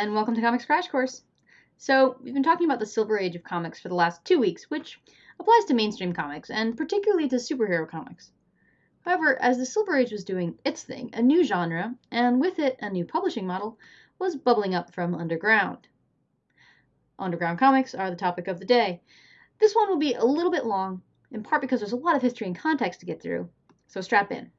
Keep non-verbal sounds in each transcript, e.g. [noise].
and welcome to Comics Crash Course. So, we've been talking about the Silver Age of comics for the last two weeks, which applies to mainstream comics, and particularly to superhero comics. However, as the Silver Age was doing its thing, a new genre, and with it a new publishing model, was bubbling up from underground. Underground comics are the topic of the day. This one will be a little bit long, in part because there's a lot of history and context to get through, so strap in.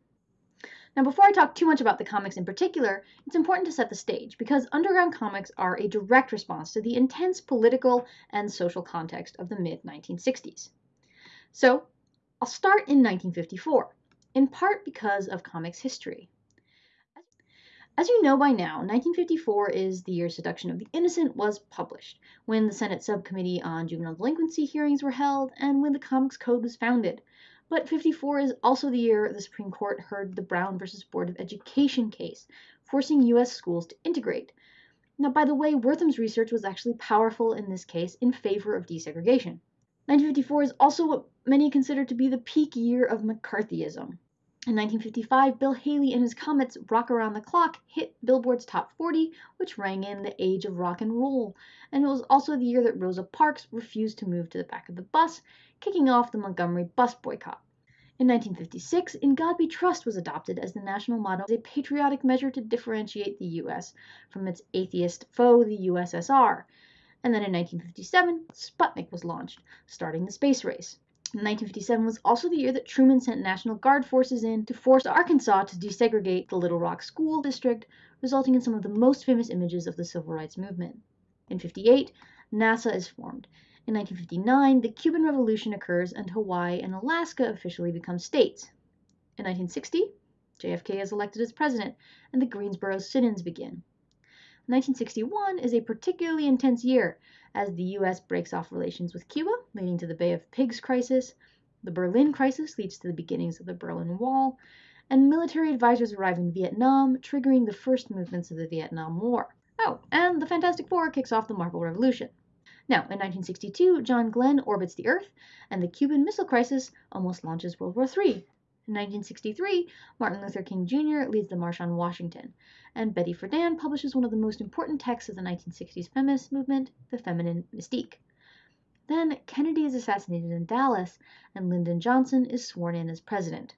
Now, before I talk too much about the comics in particular, it's important to set the stage because underground comics are a direct response to the intense political and social context of the mid 1960s. So, I'll start in 1954, in part because of comics history. As you know by now, 1954 is the year Seduction of the Innocent was published, when the Senate Subcommittee on Juvenile Delinquency hearings were held, and when the Comics Code was founded. But 54 is also the year the Supreme Court heard the Brown versus Board of Education case, forcing U.S. schools to integrate. Now, by the way, Wertham's research was actually powerful in this case in favor of desegregation. 1954 is also what many consider to be the peak year of McCarthyism. In 1955, Bill Haley and his Comets' Rock Around the Clock hit Billboard's Top 40, which rang in the age of rock and roll. And it was also the year that Rosa Parks refused to move to the back of the bus, kicking off the Montgomery bus boycott. In 1956, In God We Trust was adopted as the national motto as a patriotic measure to differentiate the U.S. from its atheist foe, the USSR. And then in 1957, Sputnik was launched, starting the space race. 1957 was also the year that Truman sent National Guard forces in to force Arkansas to desegregate the Little Rock School District, resulting in some of the most famous images of the Civil Rights Movement. In 58, NASA is formed, in 1959, the Cuban Revolution occurs and Hawaii and Alaska officially become states. In 1960, JFK is elected as president and the Greensboro sit-ins begin. 1961 is a particularly intense year as the US breaks off relations with Cuba, leading to the Bay of Pigs crisis. The Berlin crisis leads to the beginnings of the Berlin Wall, and military advisors arrive in Vietnam, triggering the first movements of the Vietnam War. Oh, and the Fantastic Four kicks off the Marvel Revolution. Now, in 1962, John Glenn orbits the Earth, and the Cuban Missile Crisis almost launches World War III. In 1963, Martin Luther King Jr. leads the March on Washington, and Betty Friedan publishes one of the most important texts of the 1960s feminist movement, The Feminine Mystique. Then Kennedy is assassinated in Dallas, and Lyndon Johnson is sworn in as president.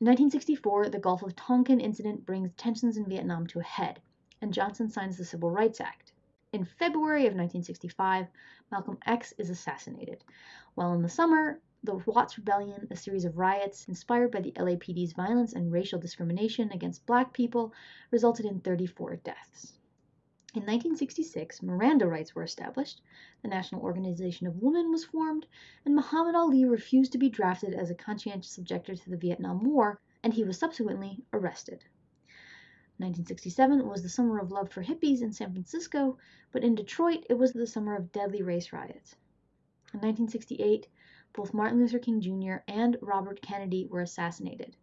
In 1964, the Gulf of Tonkin incident brings tensions in Vietnam to a head, and Johnson signs the Civil Rights Act. In February of 1965, Malcolm X is assassinated, while in the summer, the Watts Rebellion, a series of riots inspired by the LAPD's violence and racial discrimination against black people, resulted in 34 deaths. In 1966, Miranda rights were established, the National Organization of Women was formed, and Muhammad Ali refused to be drafted as a conscientious objector to the Vietnam War, and he was subsequently arrested. 1967 was the summer of love for hippies in San Francisco, but in Detroit it was the summer of deadly race riots. In 1968, both Martin Luther King Jr. and Robert Kennedy were assassinated.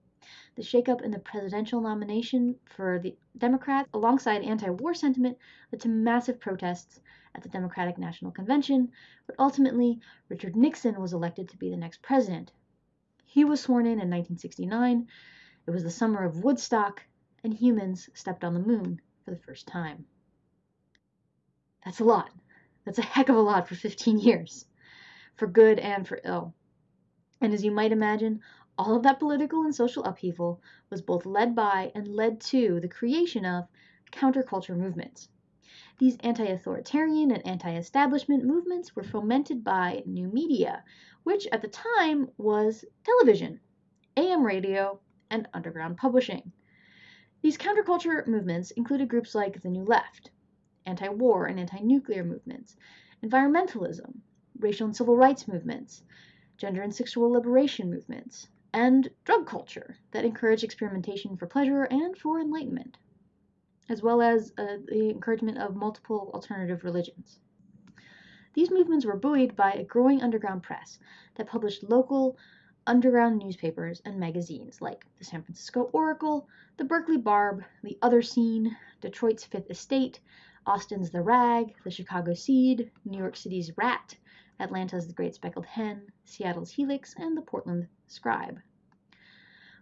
The shakeup in the presidential nomination for the Democrats, alongside anti war sentiment, led to massive protests at the Democratic National Convention, but ultimately, Richard Nixon was elected to be the next president. He was sworn in in 1969. It was the summer of Woodstock, and humans stepped on the moon for the first time. That's a lot. That's a heck of a lot for 15 years, for good and for ill. And as you might imagine, all of that political and social upheaval was both led by and led to the creation of counterculture movements. These anti authoritarian and anti establishment movements were fomented by new media, which at the time was television, AM radio, and underground publishing. These counterculture movements included groups like the New Left, anti war and anti nuclear movements, environmentalism, racial and civil rights movements, gender and sexual liberation movements, and drug culture that encouraged experimentation for pleasure and for enlightenment, as well as uh, the encouragement of multiple alternative religions. These movements were buoyed by a growing underground press that published local, underground newspapers and magazines like the San Francisco Oracle, the Berkeley Barb, the Other Scene, Detroit's Fifth Estate, Austin's The Rag, the Chicago Seed, New York City's Rat, Atlanta's The Great Speckled Hen, Seattle's Helix, and the Portland Scribe.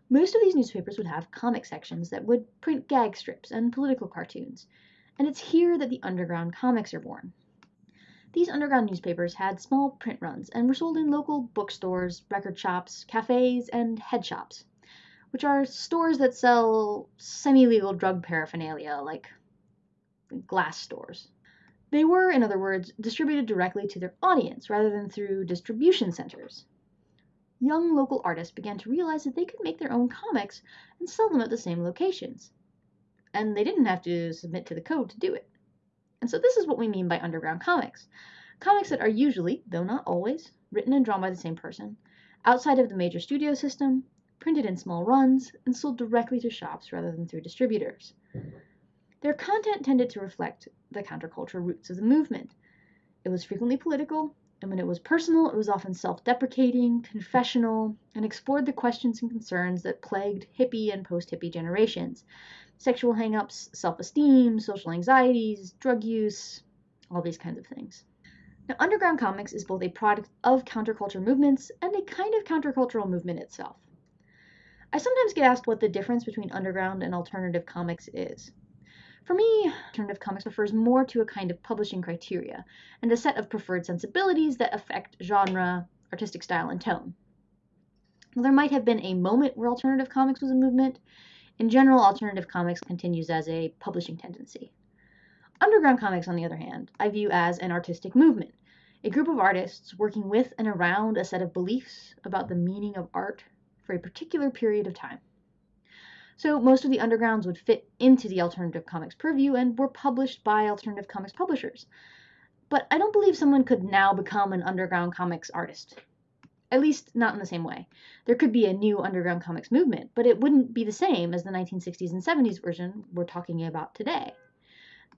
Most of these newspapers would have comic sections that would print gag strips and political cartoons, And it's here that the underground comics are born. These underground newspapers had small print runs and were sold in local bookstores, record shops, cafes, and head shops, which are stores that sell semi legal drug paraphernalia like glass stores. They were, in other words, distributed directly to their audience rather than through distribution centers. Young local artists began to realize that they could make their own comics and sell them at the same locations. And they didn't have to submit to the code to do it. And so this is what we mean by underground comics. Comics that are usually, though not always, written and drawn by the same person, outside of the major studio system, printed in small runs, and sold directly to shops rather than through distributors. Their content tended to reflect the counterculture roots of the movement. It was frequently political, and when it was personal, it was often self deprecating, confessional, and explored the questions and concerns that plagued hippie and post hippie generations sexual hangups, self esteem, social anxieties, drug use, all these kinds of things. Now, underground comics is both a product of counterculture movements and a kind of countercultural movement itself. I sometimes get asked what the difference between underground and alternative comics is. For me, alternative comics refers more to a kind of publishing criteria and a set of preferred sensibilities that affect genre, artistic style, and tone. Now, there might have been a moment where alternative comics was a movement. In general, alternative comics continues as a publishing tendency. Underground comics, on the other hand, I view as an artistic movement, a group of artists working with and around a set of beliefs about the meaning of art for a particular period of time. So most of the undergrounds would fit into the alternative comics purview and were published by alternative comics publishers. But I don't believe someone could now become an underground comics artist. At least not in the same way. There could be a new underground comics movement, but it wouldn't be the same as the 1960s and 70s version we're talking about today.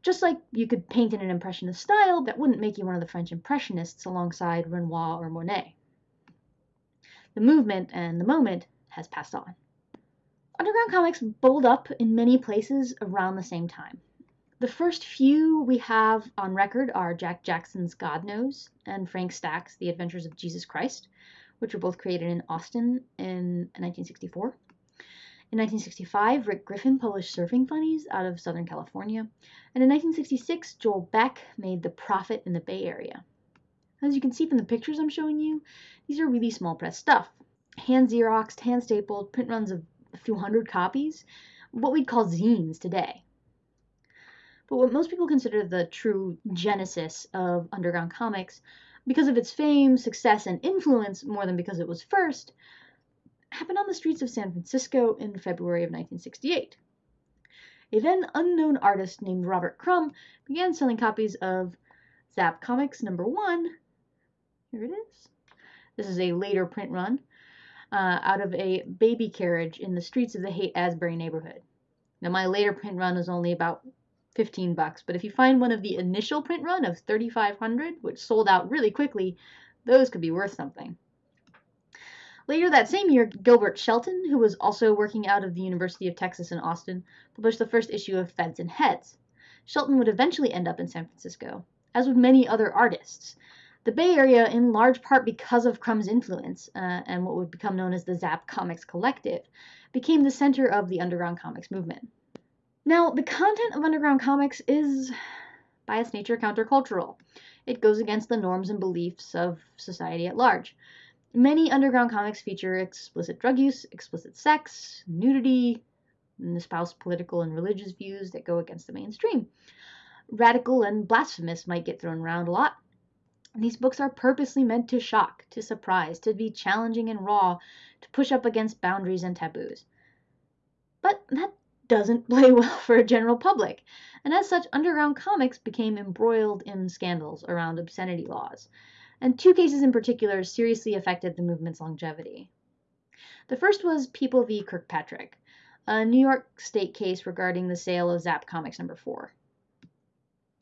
Just like you could paint in an impressionist style, that wouldn't make you one of the French impressionists alongside Renoir or Monet. The movement and the moment has passed on. Underground comics bubbled up in many places around the same time. The first few we have on record are Jack Jackson's God Knows and Frank Stack's The Adventures of Jesus Christ, which were both created in Austin in 1964. In 1965, Rick Griffin published Surfing Funnies out of Southern California. And in 1966, Joel Beck made The Prophet in the Bay Area. As you can see from the pictures I'm showing you, these are really small press stuff. Hand Xeroxed, hand stapled, print runs of a few hundred copies, what we'd call zines today. But what most people consider the true genesis of underground comics, because of its fame, success, and influence more than because it was first, happened on the streets of San Francisco in February of 1968. A then unknown artist named Robert Crumb began selling copies of Zap Comics number one. Here it is. This is a later print run uh, out of a baby carriage in the streets of the Haight Ashbury neighborhood. Now, my later print run is only about 15 bucks, but if you find one of the initial print run of 3,500, which sold out really quickly, those could be worth something. Later that same year, Gilbert Shelton, who was also working out of the University of Texas in Austin, published the first issue of Feds and Heads. Shelton would eventually end up in San Francisco, as would many other artists, the Bay Area, in large part because of Crumb's influence uh, and what would become known as the Zap Comics Collective, became the center of the underground comics movement. Now, the content of underground comics is, by its nature, countercultural. It goes against the norms and beliefs of society at large. Many underground comics feature explicit drug use, explicit sex, nudity, and espouse political and religious views that go against the mainstream. Radical and blasphemous might get thrown around a lot, these books are purposely meant to shock, to surprise, to be challenging and raw, to push up against boundaries and taboos. But that doesn't [laughs] play well for a general public, and as such, underground comics became embroiled in scandals around obscenity laws. And two cases in particular seriously affected the movement's longevity. The first was People v. Kirkpatrick, a New York State case regarding the sale of Zap Comics number 4.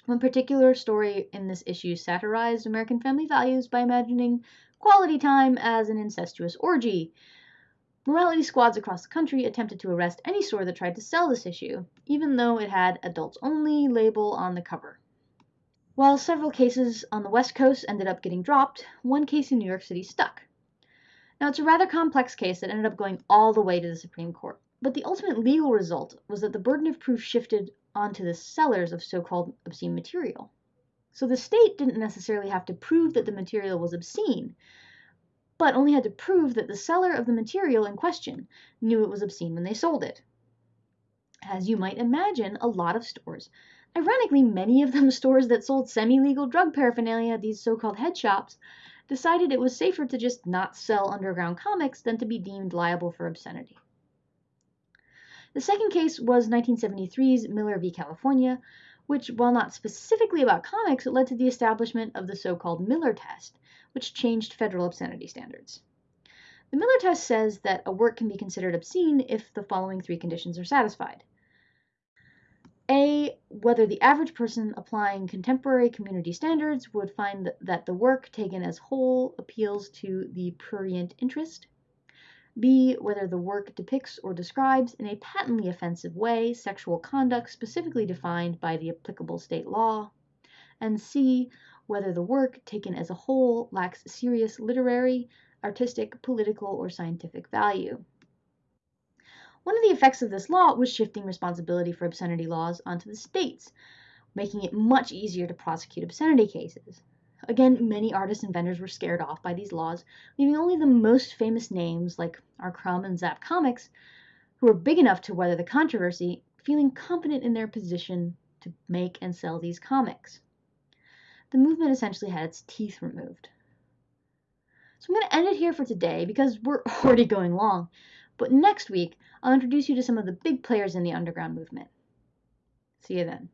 One particular story in this issue satirized American family values by imagining quality time as an incestuous orgy. Morality squads across the country attempted to arrest any store that tried to sell this issue, even though it had adults only label on the cover. While several cases on the West Coast ended up getting dropped, one case in New York City stuck. Now, it's a rather complex case that ended up going all the way to the Supreme Court. But the ultimate legal result was that the burden of proof shifted onto the sellers of so called obscene material. So the state didn't necessarily have to prove that the material was obscene, but only had to prove that the seller of the material in question knew it was obscene when they sold it. As you might imagine, a lot of stores, ironically, many of them [laughs] stores that sold semi legal drug paraphernalia, these so called head shops, decided it was safer to just not sell underground comics than to be deemed liable for obscenity. The second case was 1973's Miller v. California, which, while not specifically about comics, led to the establishment of the so called Miller test, which changed federal obscenity standards. The Miller test says that a work can be considered obscene if the following three conditions are satisfied. A. Whether the average person applying contemporary community standards would find that the work taken as whole appeals to the prurient interest. B. Whether the work depicts or describes in a patently offensive way sexual conduct specifically defined by the applicable state law. And C. Whether the work taken as a whole lacks serious literary, artistic, political, or scientific value. One of the effects of this law was shifting responsibility for obscenity laws onto the states, making it much easier to prosecute obscenity cases. Again, many artists and vendors were scared off by these laws, leaving only the most famous names like R. Crumb and Zap Comics, who were big enough to weather the controversy, feeling confident in their position to make and sell these comics. The movement essentially had its teeth removed. So I'm going to end it here for today because we're [laughs] already going long. But next week, I'll introduce you to some of the big players in the underground movement. See you then.